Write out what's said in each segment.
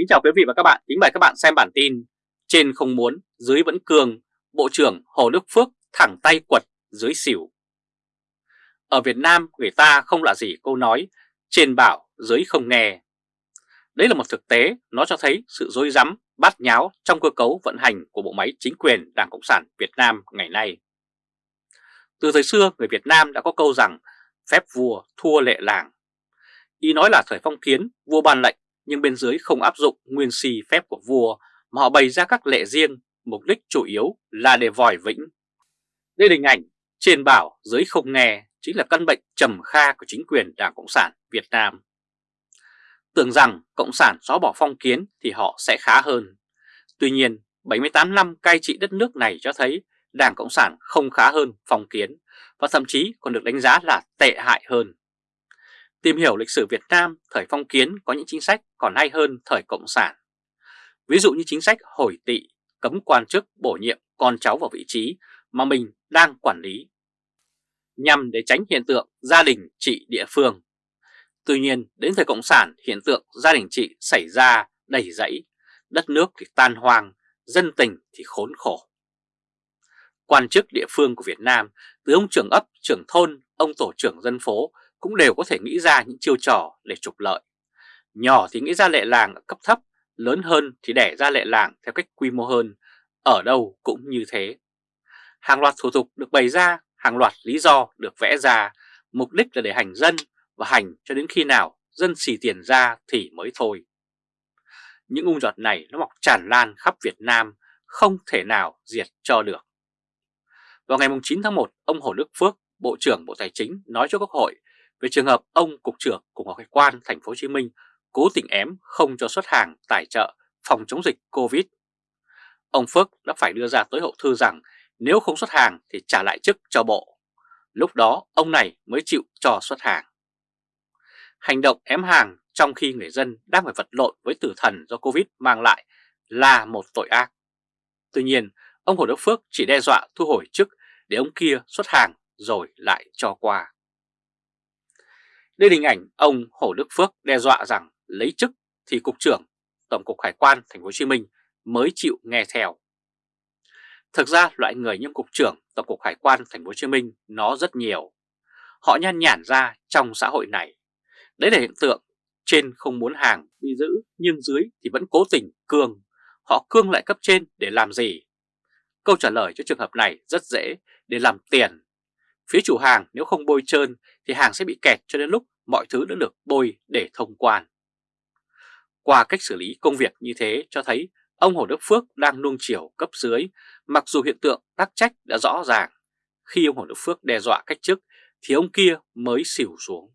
Kính chào quý vị và các bạn, kính mời các bạn xem bản tin Trên không muốn, dưới vẫn cường, Bộ trưởng Hồ Đức Phước thẳng tay quật dưới xỉu Ở Việt Nam người ta không lạ gì câu nói Trên bảo, dưới không nghe Đấy là một thực tế, nó cho thấy sự dối rắm bát nháo trong cơ cấu vận hành của bộ máy chính quyền Đảng Cộng sản Việt Nam ngày nay. Từ thời xưa, người Việt Nam đã có câu rằng phép vua thua lệ làng. Ý nói là thời phong kiến, vua ban lệnh nhưng bên dưới không áp dụng nguyên si phép của vua mà họ bày ra các lệ riêng, mục đích chủ yếu là để vòi vĩnh. Đây là hình ảnh trên bảo dưới không nghe chính là căn bệnh trầm kha của chính quyền Đảng Cộng sản Việt Nam. Tưởng rằng Cộng sản xóa bỏ phong kiến thì họ sẽ khá hơn. Tuy nhiên, 78 năm cai trị đất nước này cho thấy Đảng Cộng sản không khá hơn phong kiến và thậm chí còn được đánh giá là tệ hại hơn. Tìm hiểu lịch sử Việt Nam thời phong kiến có những chính sách còn hay hơn thời Cộng sản. Ví dụ như chính sách hồi tị, cấm quan chức bổ nhiệm con cháu vào vị trí mà mình đang quản lý, nhằm để tránh hiện tượng gia đình trị địa phương. Tuy nhiên, đến thời Cộng sản, hiện tượng gia đình trị xảy ra đầy rẫy, đất nước thì tan hoang, dân tình thì khốn khổ. Quan chức địa phương của Việt Nam, từ ông trưởng ấp, trưởng thôn, ông tổ trưởng dân phố cũng đều có thể nghĩ ra những chiêu trò để trục lợi. Nhỏ thì nghĩ ra lệ làng ở cấp thấp, lớn hơn thì đẻ ra lệ làng theo cách quy mô hơn, ở đâu cũng như thế. Hàng loạt thủ tục được bày ra, hàng loạt lý do được vẽ ra, mục đích là để hành dân và hành cho đến khi nào dân xì tiền ra thì mới thôi. Những ung giọt này nó mọc tràn lan khắp Việt Nam, không thể nào diệt cho được. Vào ngày 9 tháng 1, ông Hồ Đức Phước, Bộ trưởng Bộ Tài chính nói cho Quốc hội về trường hợp ông Cục trưởng Cục Hải quan Thành phố Hồ Chí Minh cố tình ém không cho xuất hàng tài trợ phòng chống dịch Covid. Ông Phước đã phải đưa ra tối hậu thư rằng nếu không xuất hàng thì trả lại chức cho bộ. Lúc đó ông này mới chịu cho xuất hàng. Hành động ém hàng trong khi người dân đang phải vật lộn với tử thần do Covid mang lại là một tội ác. Tuy nhiên, ông Hồ Đức Phước chỉ đe dọa thu hồi chức để ông kia xuất hàng rồi lại cho qua. Đây là hình ảnh, ông Hồ Đức Phước đe dọa rằng lấy chức thì Cục trưởng Tổng cục Hải quan Thành phố Hồ Chí Minh mới chịu nghe theo. Thực ra, loại người như Cục trưởng Tổng cục Hải quan Thành phố Hồ Chí Minh nó rất nhiều. Họ nhan nhản ra trong xã hội này. Đấy là hiện tượng trên không muốn hàng bị giữ, nhưng dưới thì vẫn cố tình cương. Họ cương lại cấp trên để làm gì? Câu trả lời cho trường hợp này rất dễ, để làm tiền. Phía chủ hàng nếu không bôi trơn thì hàng sẽ bị kẹt cho đến lúc mọi thứ đã được bôi để thông quan. Qua cách xử lý công việc như thế cho thấy ông Hồ Đức Phước đang nuông chiều cấp dưới, mặc dù hiện tượng tác trách đã rõ ràng. Khi ông Hồ Đức Phước đe dọa cách chức thì ông kia mới xỉu xuống.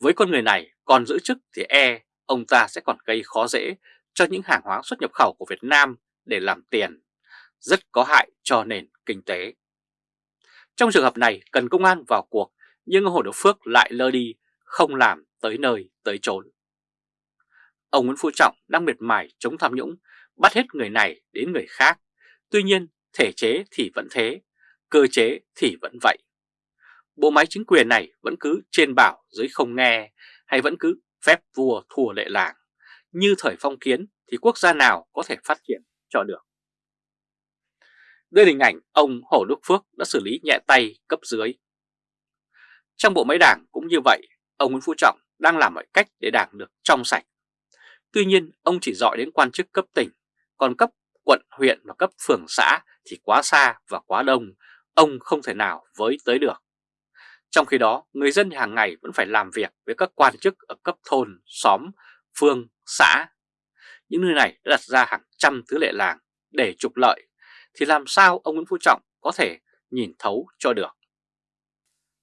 Với con người này còn giữ chức thì e ông ta sẽ còn gây khó dễ cho những hàng hóa xuất nhập khẩu của Việt Nam để làm tiền, rất có hại cho nền kinh tế. Trong trường hợp này cần công an vào cuộc nhưng ông Hồ Đức Phước lại lơ đi, không làm tới nơi tới chốn. Ông Nguyễn Phú Trọng đang miệt mài chống tham nhũng, bắt hết người này đến người khác. Tuy nhiên, thể chế thì vẫn thế, cơ chế thì vẫn vậy. Bộ máy chính quyền này vẫn cứ trên bảo dưới không nghe, hay vẫn cứ phép vua thua lệ làng. Như thời phong kiến thì quốc gia nào có thể phát triển cho được. Đây là hình ảnh ông Hồ Đức Phước đã xử lý nhẹ tay cấp dưới. Trong bộ máy đảng cũng như vậy, ông Nguyễn Phú Trọng đang làm mọi cách để đảng được trong sạch. Tuy nhiên, ông chỉ dọi đến quan chức cấp tỉnh, còn cấp quận, huyện và cấp phường xã thì quá xa và quá đông, ông không thể nào với tới được. Trong khi đó, người dân hàng ngày vẫn phải làm việc với các quan chức ở cấp thôn, xóm, phương, xã. Những nơi này đã đặt ra hàng trăm thứ lệ làng để trục lợi, thì làm sao ông Nguyễn Phú Trọng có thể nhìn thấu cho được?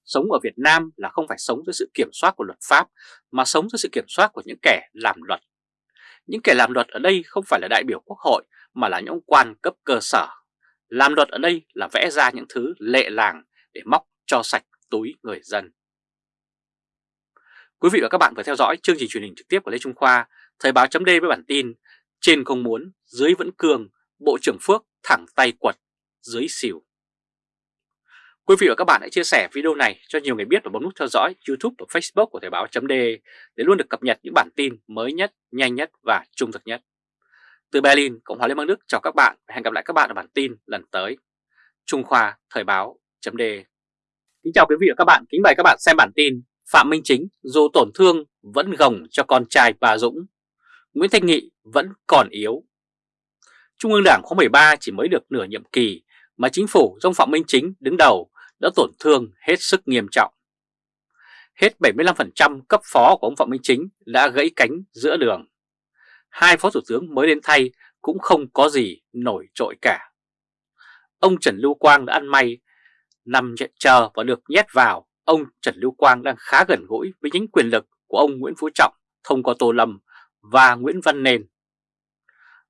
Sống ở Việt Nam là không phải sống dưới sự kiểm soát của luật pháp, mà sống dưới sự kiểm soát của những kẻ làm luật. Những kẻ làm luật ở đây không phải là đại biểu quốc hội, mà là những quan cấp cơ sở. Làm luật ở đây là vẽ ra những thứ lệ làng để móc cho sạch túi người dân. Quý vị và các bạn vừa theo dõi chương trình truyền hình trực tiếp của Lê Trung Khoa, Thời báo chấm với bản tin Trên không muốn, dưới vẫn cường, Bộ trưởng Phước thẳng tay quật, dưới xỉu. Quý vị và các bạn hãy chia sẻ video này cho nhiều người biết và bấm nút theo dõi YouTube và Facebook của Thời báo .de để luôn được cập nhật những bản tin mới nhất, nhanh nhất và trung thực nhất. Từ Berlin, Cộng hòa Liên bang Đức chào các bạn và hẹn gặp lại các bạn ở bản tin lần tới. Trung Khoa Thời báo .de Kính chào quý vị và các bạn, kính mời các bạn xem bản tin Phạm Minh Chính dù tổn thương vẫn gồng cho con trai bà Dũng, Nguyễn Thanh Nghị vẫn còn yếu. Trung ương Đảng khóa 13 chỉ mới được nửa nhiệm kỳ mà chính phủ do Phạm Minh Chính đứng đầu đã tổn thương hết sức nghiêm trọng. Hết 75% cấp phó của ông Phạm Minh Chính đã gãy cánh giữa đường. Hai phó thủ tướng mới đến thay cũng không có gì nổi trội cả. Ông Trần Lưu Quang đã ăn may, nằm chờ và được nhét vào. Ông Trần Lưu Quang đang khá gần gũi với những quyền lực của ông Nguyễn Phú Trọng thông qua Tô Lâm và Nguyễn Văn Nền.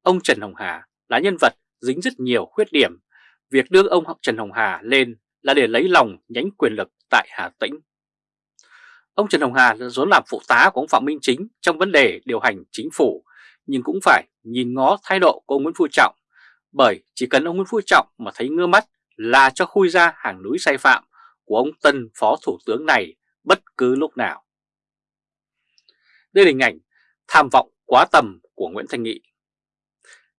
Ông Trần Hồng Hà là nhân vật dính rất nhiều khuyết điểm. Việc đưa ông Trần Hồng Hà lên là để lấy lòng nhánh quyền lực tại Hà Tĩnh. Ông Trần Hồng Hà vốn làm phụ tá của ông Phạm Minh Chính trong vấn đề điều hành chính phủ, nhưng cũng phải nhìn ngó thái độ của ông Nguyễn Phú Trọng, bởi chỉ cần ông Nguyễn Phú Trọng mà thấy ngơ mắt là cho khui ra hàng núi sai phạm của ông tân phó thủ tướng này bất cứ lúc nào. Đây là hình ảnh tham vọng quá tầm của Nguyễn Thanh Nghị.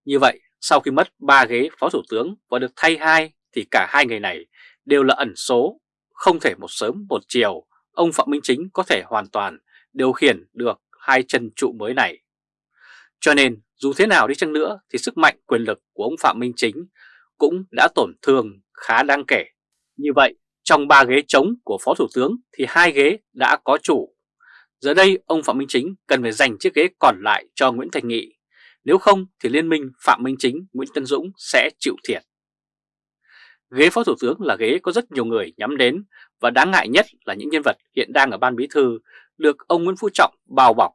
Như vậy, sau khi mất 3 ghế phó thủ tướng và được thay hai thì cả hai người này đều là ẩn số, không thể một sớm một chiều ông Phạm Minh Chính có thể hoàn toàn điều khiển được hai chân trụ mới này. Cho nên dù thế nào đi chăng nữa thì sức mạnh quyền lực của ông Phạm Minh Chính cũng đã tổn thương khá đáng kể. Như vậy, trong ba ghế trống của Phó Thủ tướng thì hai ghế đã có chủ. Giờ đây ông Phạm Minh Chính cần phải dành chiếc ghế còn lại cho Nguyễn Thành Nghị. Nếu không thì liên minh Phạm Minh Chính, Nguyễn Tân Dũng sẽ chịu thiệt. Ghế Phó Thủ tướng là ghế có rất nhiều người nhắm đến và đáng ngại nhất là những nhân vật hiện đang ở Ban Bí Thư được ông Nguyễn Phú Trọng bao bọc.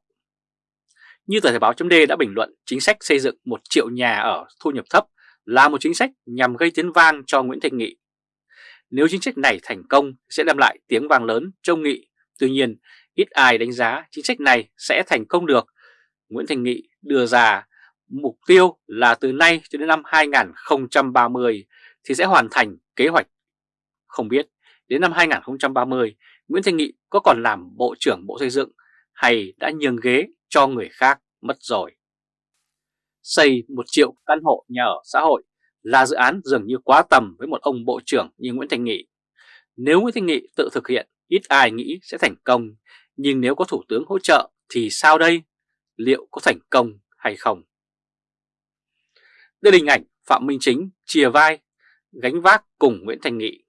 Như tờ Thời báo chấm đã bình luận chính sách xây dựng một triệu nhà ở thu nhập thấp là một chính sách nhằm gây tiếng vang cho Nguyễn Thành Nghị. Nếu chính sách này thành công sẽ đem lại tiếng vang lớn cho Nghị, tuy nhiên ít ai đánh giá chính sách này sẽ thành công được. Nguyễn Thành Nghị đưa ra mục tiêu là từ nay cho đến năm 2030 thì sẽ hoàn thành kế hoạch. Không biết đến năm 2030 Nguyễn Thanh Nghị có còn làm Bộ trưởng Bộ Xây dựng hay đã nhường ghế cho người khác mất rồi. Xây một triệu căn hộ nhà ở xã hội là dự án dường như quá tầm với một ông Bộ trưởng như Nguyễn Thanh Nghị. Nếu Nguyễn Thanh Nghị tự thực hiện, ít ai nghĩ sẽ thành công, nhưng nếu có Thủ tướng hỗ trợ thì sao đây? Liệu có thành công hay không? Đây là hình ảnh Phạm Minh Chính chia vai gánh vác cùng Nguyễn Thành Nghị.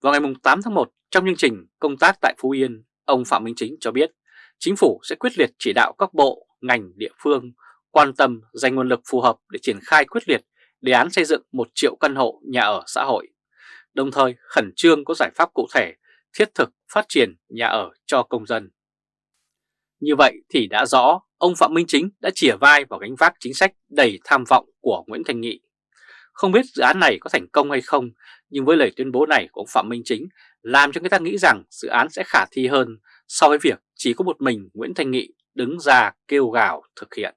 Vào ngày 8 tháng 1, trong chương trình công tác tại Phú Yên, ông Phạm Minh Chính cho biết chính phủ sẽ quyết liệt chỉ đạo các bộ, ngành, địa phương quan tâm dành nguồn lực phù hợp để triển khai quyết liệt đề án xây dựng 1 triệu căn hộ nhà ở xã hội, đồng thời khẩn trương có giải pháp cụ thể thiết thực phát triển nhà ở cho công dân. Như vậy thì đã rõ ông Phạm Minh Chính đã chìa vai vào gánh vác chính sách đầy tham vọng của Nguyễn Thành Nghị không biết dự án này có thành công hay không, nhưng với lời tuyên bố này của ông Phạm Minh Chính làm cho người ta nghĩ rằng dự án sẽ khả thi hơn so với việc chỉ có một mình Nguyễn Thanh Nghị đứng ra kêu gào thực hiện.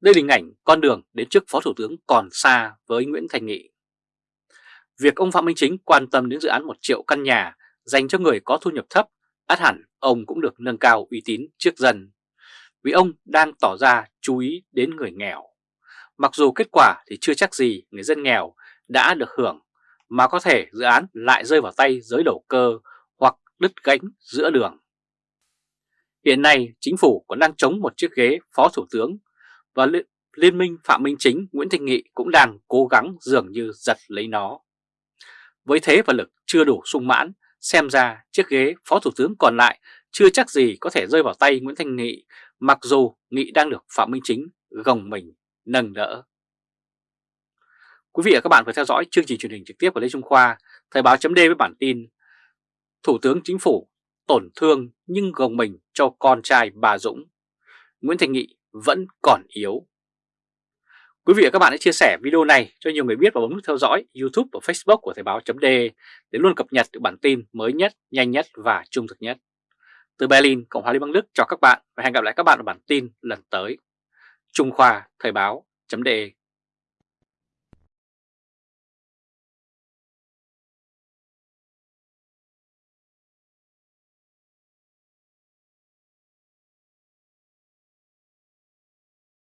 Đây là hình ảnh con đường đến trước Phó Thủ tướng còn xa với Nguyễn Thành Nghị. Việc ông Phạm Minh Chính quan tâm đến dự án một triệu căn nhà dành cho người có thu nhập thấp, át hẳn ông cũng được nâng cao uy tín trước dân. Vì ông đang tỏ ra chú ý đến người nghèo. Mặc dù kết quả thì chưa chắc gì người dân nghèo đã được hưởng, mà có thể dự án lại rơi vào tay giới đầu cơ hoặc đứt gánh giữa đường. Hiện nay chính phủ còn đang chống một chiếc ghế phó thủ tướng và Liên minh Phạm Minh Chính Nguyễn Thanh Nghị cũng đang cố gắng dường như giật lấy nó. Với thế và lực chưa đủ sung mãn, xem ra chiếc ghế phó thủ tướng còn lại chưa chắc gì có thể rơi vào tay Nguyễn Thanh Nghị, mặc dù Nghị đang được Phạm Minh Chính gồng mình nâng đỡ. Quý vị và các bạn vừa theo dõi chương trình truyền hình trực tiếp của Lê Trung Khoa, Thời báo chấm với bản tin Thủ tướng Chính phủ tổn thương nhưng gồng mình cho con trai bà Dũng. Nguyễn Thành Nghị vẫn còn yếu. Quý vị và các bạn hãy chia sẻ video này cho nhiều người biết và bấm nút theo dõi YouTube và Facebook của Thời báo chấm để luôn cập nhật được bản tin mới nhất, nhanh nhất và trung thực nhất. Từ Berlin, Cộng hòa Liên bang Đức chào các bạn và hẹn gặp lại các bạn ở bản tin lần tới. Trung Khoa Thời báo chấm